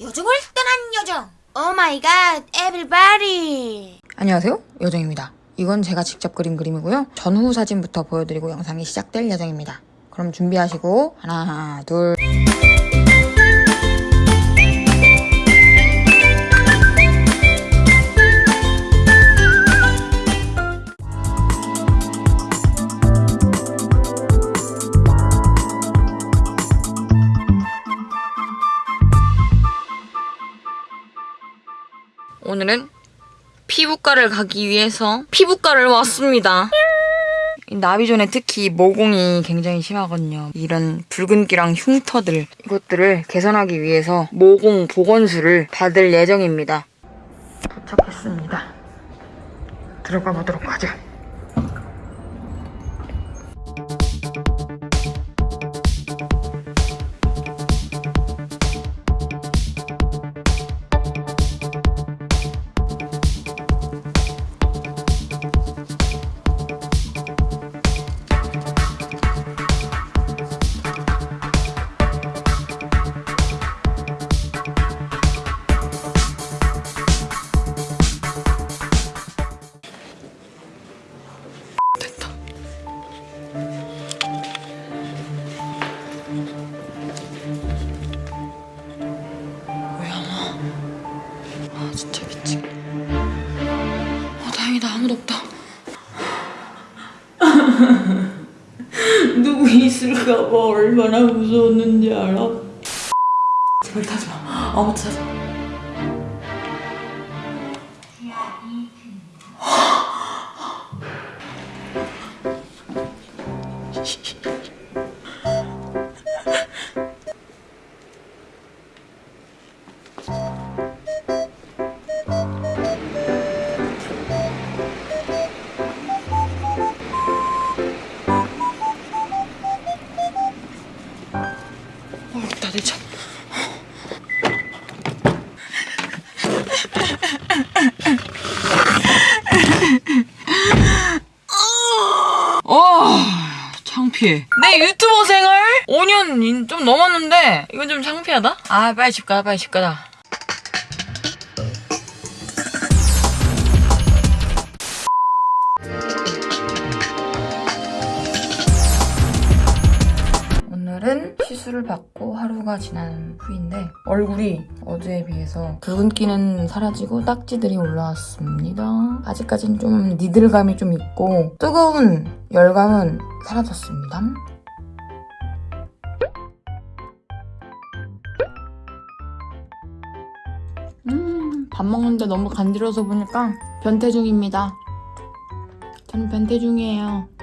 요정을 떠난 요정. Oh my god, everybody. 안녕하세요 요정입니다 이건 제가 직접 그린 그림이고요 전후 사진부터 보여드리고 영상이 시작될 예정입니다 그럼 준비하시고 하나 둘 오늘은 피부과를 가기 위해서 피부과를 왔습니다. 이 나비존에 특히 모공이 굉장히 심하거든요. 이런 붉은기랑 흉터들 이것들을 개선하기 위해서 모공 보건술을 받을 예정입니다. 도착했습니다. 들어가 보도록 하죠. 누구 있을까봐 얼마나 무서웠는지 알아? 제발 타지 마. 아무도 타지 마. 창피해. 내 유튜버 생활 5년 좀 넘었는데 이건 좀 창피하다. 아, 빨리 집 가자, 빨리 집 가자. 오늘은 시술을 받고 하루가 지난 후인데 얼굴이 어제에 비해서 붉은기는 사라지고 딱지들이 올라왔습니다. 아직까진 좀 니들감이 좀 있고 뜨거운 열감은 사라졌습니다. 음, 밥 먹는데 너무 간지러워서 보니까 변태 중입니다. 저는 변태 중이에요.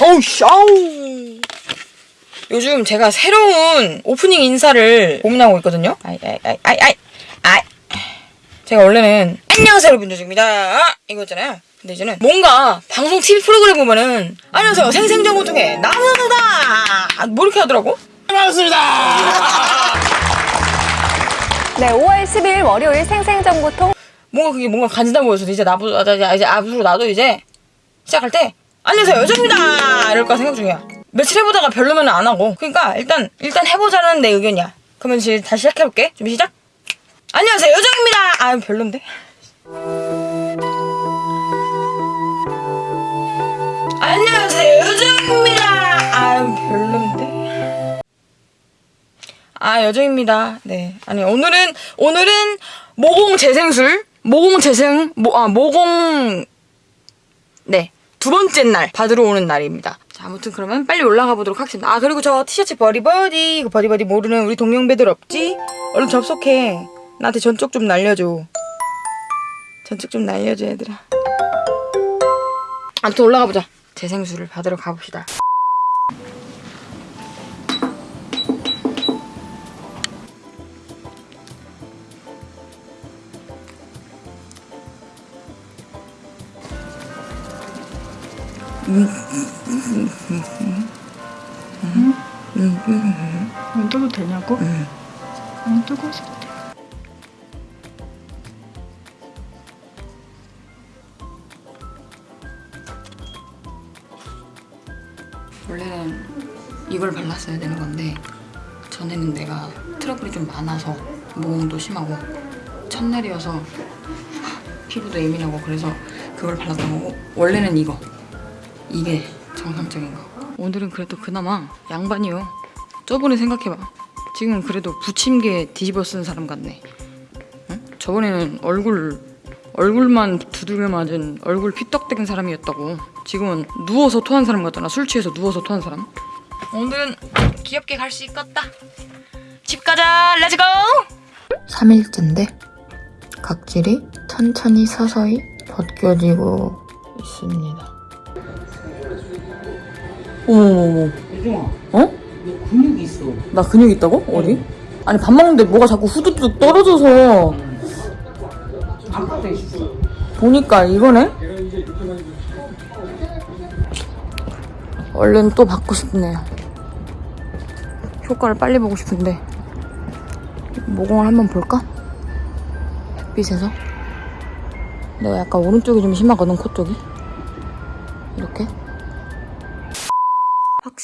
어우, 샤우! 요즘 제가 새로운 오프닝 인사를 고민하고 있거든요. 아이, 아이, 아이, 아이, 아이, 아이. 제가 원래는 안녕하세요 여러분 조입니다 이거 있잖아요. 근데 이제는 뭔가 방송 TV 프로그램 보면은 안녕하세요 생생정보통의 나무다 뭐 이렇게 하더라고. 네, 5월 10일 월요일 생생정보통 뭔가 그게 뭔가 간지나 보여서 이제 나부 아, 이제 앞으로 나도 이제 시작할 때 안녕하세요 여정입니다. 이럴까 생각 중이야. 며칠 해보다가 별로면 안 하고. 그러니까 일단 일단 해보자는 내 의견이야. 그러면 이제 다시 시작해볼게. 준비 시작. 안녕하세요 여정입니다. 아 별론데? 안녕하세요 여정입니다. 아 별론데? 아 여정입니다. 네. 아니 오늘은 오늘은 모공 재생술? 모공 재생 모, 아 모공 네 두 번째 날 받으러 오는 날입니다. 자 아무튼 그러면 빨리 올라가 보도록 하겠습니다. 아 그리고 저 티셔츠 버디버디 이거 버디버디 모르는 우리 동년배들 없지? 얼른 접속해. 나한테 전쪽 좀 날려줘. 전쪽 좀 날려줘 얘들아. 아무튼 올라가 보자. 재생술을 받으러 가봅시다 안 떠도 되냐고? 응. 안 뜨고 싶대. 원래는 이걸 발랐어야 되는 건데 전에는 내가 트러블이 좀 많아서 모공도 심하고 첫날이어서 피부도 예민하고 그래서 그걸 발랐던 거고 원래는 이거 이게 정상적인 거. 오늘은 그래도 그나마 양반이요. 저번에 생각해봐. 지금 그래도 부침개 뒤집어 쓴 사람 같네. 응? 저번에는 얼굴 얼굴만 두들겨 맞은 얼굴 피떡된 사람이었다고. 지금은 누워서 토한 사람 같잖아 술 취해서 누워서 토한 사람. 오늘은 귀엽게 갈 수 있겠다. 집 가자. Let's go 3일째인데 각질이 천천히 서서히 벗겨지고 있습니다 어머머머 혜정아, 어? 너 근육이 있어. 나 근육 있다고? 어디? 아니 밥 먹는데 뭐가 자꾸 후두둑 떨어져서 아까도 있었어. 보니까 이거네? 얼른 또 받고 싶네요. 효과를 빨리 보고 싶은데 모공을 한번 볼까? 햇빛에서 내가 약간 오른쪽이 좀 심하거든 코 쪽이 이렇게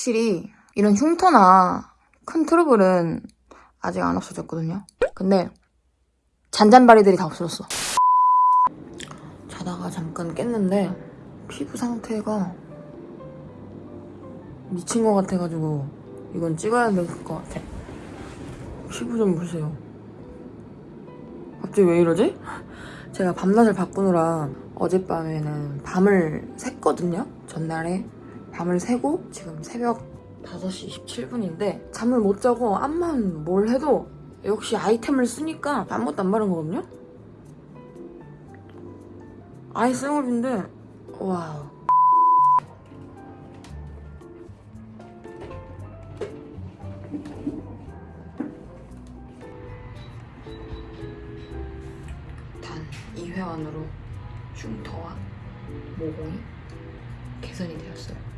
확실히 이런 흉터나 큰 트러블은 아직 안 없어졌거든요 근데 잔잔바리들이 다 없어졌어 자다가 잠깐 깼는데 피부 상태가 미친 것 같아가지고 이건 찍어야 될 것 같아. 피부 좀 보세요. 갑자기 왜 이러지? 제가 밤낮을 바꾸느라 어젯밤에는 밤을 샜거든요. 전날에 밤을 새고 지금 새벽 5시 27분인데 잠을 못 자고 암만 뭘 해도 역시 아이템을 쓰니까 아무것도 안 바른 거거든요. 아이 생얼인데. Wow. 단 2회 안으로 흉터와 모공이 개선이 되었어요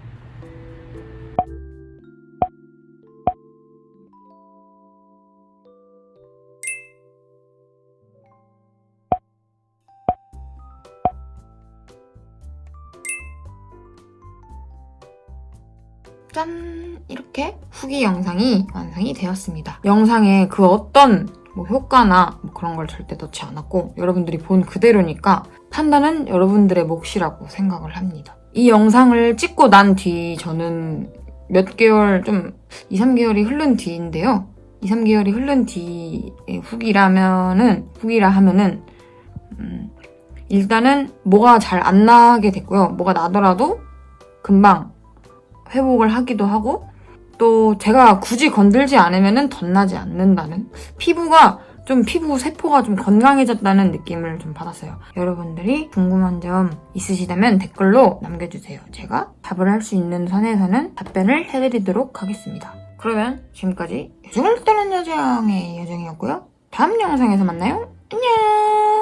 짠! 이렇게 후기 영상이 완성이 되었습니다. 영상에 그 어떤 뭐 효과나 뭐 그런 걸 절대 넣지 않았고 여러분들이 본 그대로니까 판단은 여러분들의 몫이라고 생각을 합니다. 이 영상을 찍고 난 뒤 저는 몇 개월 좀 2, 3개월이 흐른 뒤인데요. 2, 3개월이 흐른 뒤의 후기라면은 후기라 하면은 음, 일단은 뭐가 잘 안 나게 됐고요. 뭐가 나더라도 금방 회복을 하기도 하고 또 제가 굳이 건들지 않으면 덧나지 않는다는 피부가 좀 피부 세포가 좀 건강해졌다는 느낌을 좀 받았어요. 여러분들이 궁금한 점 있으시다면 댓글로 남겨주세요. 제가 답을 할 수 있는 선에서는 답변을 해드리도록 하겠습니다. 그러면 지금까지 요정을 따는 여정의 여정이었고요. 다음 영상에서 만나요. 안녕!